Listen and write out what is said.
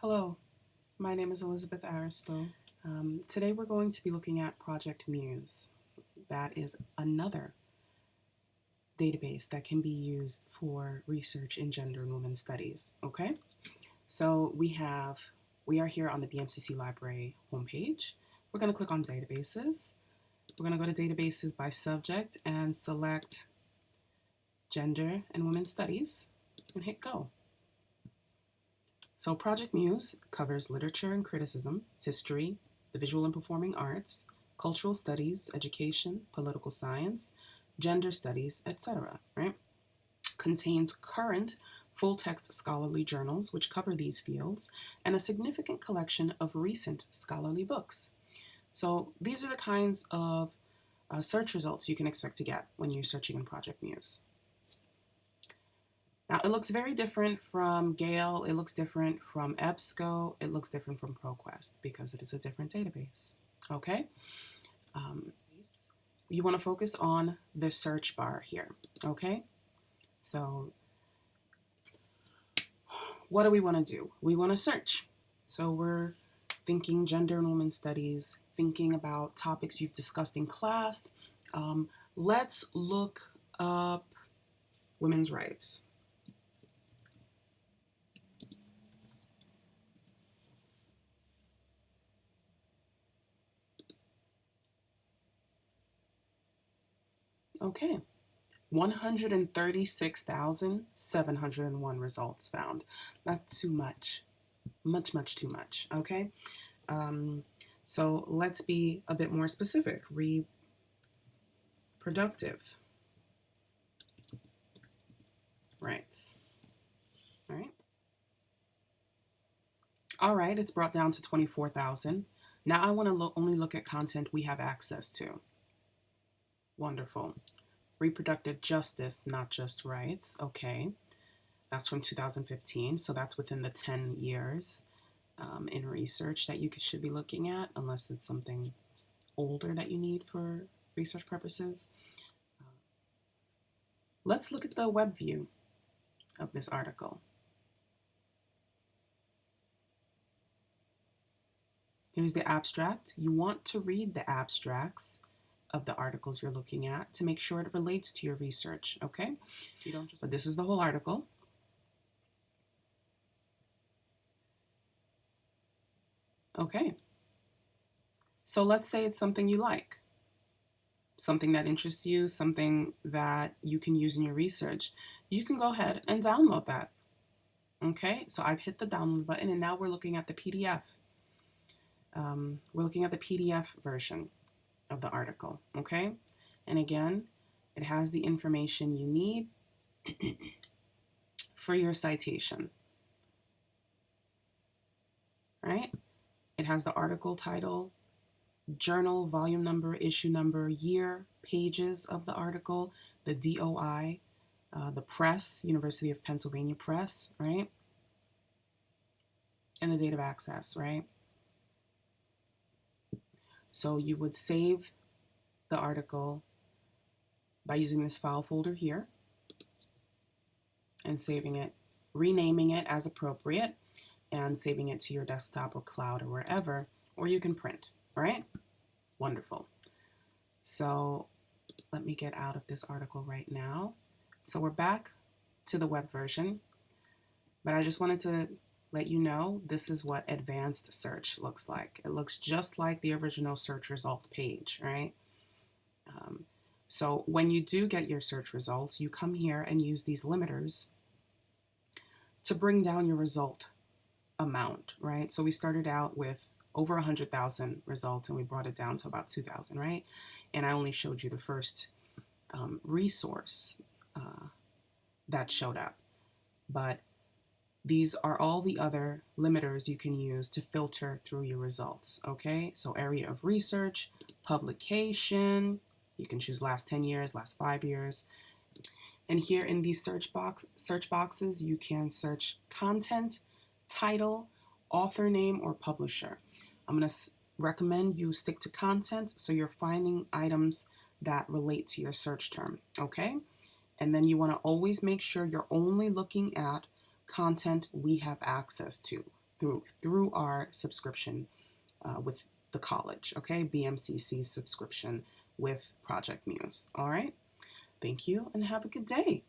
Hello, my name is Elizabeth Aristow. Um, today we're going to be looking at Project Muse. That is another database that can be used for research in gender and women's studies, okay? So we have, we are here on the BMCC Library homepage. We're gonna click on databases. We're gonna go to databases by subject and select gender and women's studies and hit go. So Project Muse covers literature and criticism, history, the visual and performing arts, cultural studies, education, political science, gender studies, etc., right? Contains current full-text scholarly journals which cover these fields and a significant collection of recent scholarly books. So these are the kinds of uh, search results you can expect to get when you're searching in Project Muse. Now it looks very different from Gale, it looks different from EBSCO, it looks different from ProQuest because it is a different database, okay? Um, you wanna focus on the search bar here, okay? So what do we wanna do? We wanna search. So we're thinking gender and women's studies, thinking about topics you've discussed in class. Um, let's look up women's rights. Okay, 136,701 results found. That's too much. Much, much too much, okay? Um, so let's be a bit more specific. Reproductive rights, all right? All right, it's brought down to 24,000. Now I wanna lo only look at content we have access to. Wonderful. Reproductive justice, not just rights. Okay. That's from 2015. So that's within the 10 years um, in research that you should be looking at, unless it's something older that you need for research purposes. let's look at the web view of this article. Here's the abstract. You want to read the abstracts of the articles you're looking at to make sure it relates to your research, okay? You don't just, but this is the whole article. Okay. So let's say it's something you like, something that interests you, something that you can use in your research. You can go ahead and download that. Okay, so I've hit the download button and now we're looking at the PDF. Um, we're looking at the PDF version of the article, okay? And again, it has the information you need for your citation, right? It has the article title, journal, volume number, issue number, year, pages of the article, the DOI, uh, the press, University of Pennsylvania Press, right? And the date of access, right? So you would save the article by using this file folder here and saving it, renaming it as appropriate and saving it to your desktop or cloud or wherever, or you can print, right? Wonderful. So let me get out of this article right now. So we're back to the web version, but I just wanted to let you know this is what advanced search looks like. It looks just like the original search result page, right? Um, so when you do get your search results, you come here and use these limiters to bring down your result amount, right? So we started out with over 100,000 results and we brought it down to about 2,000, right? And I only showed you the first um, resource uh, that showed up. But these are all the other limiters you can use to filter through your results, okay? So area of research, publication, you can choose last 10 years, last five years. And here in these search box search boxes, you can search content, title, author name, or publisher. I'm gonna recommend you stick to content so you're finding items that relate to your search term, okay? And then you wanna always make sure you're only looking at content we have access to. through through our subscription uh, with the college, okay? BMCC subscription with Project Muse. All right? Thank you and have a good day.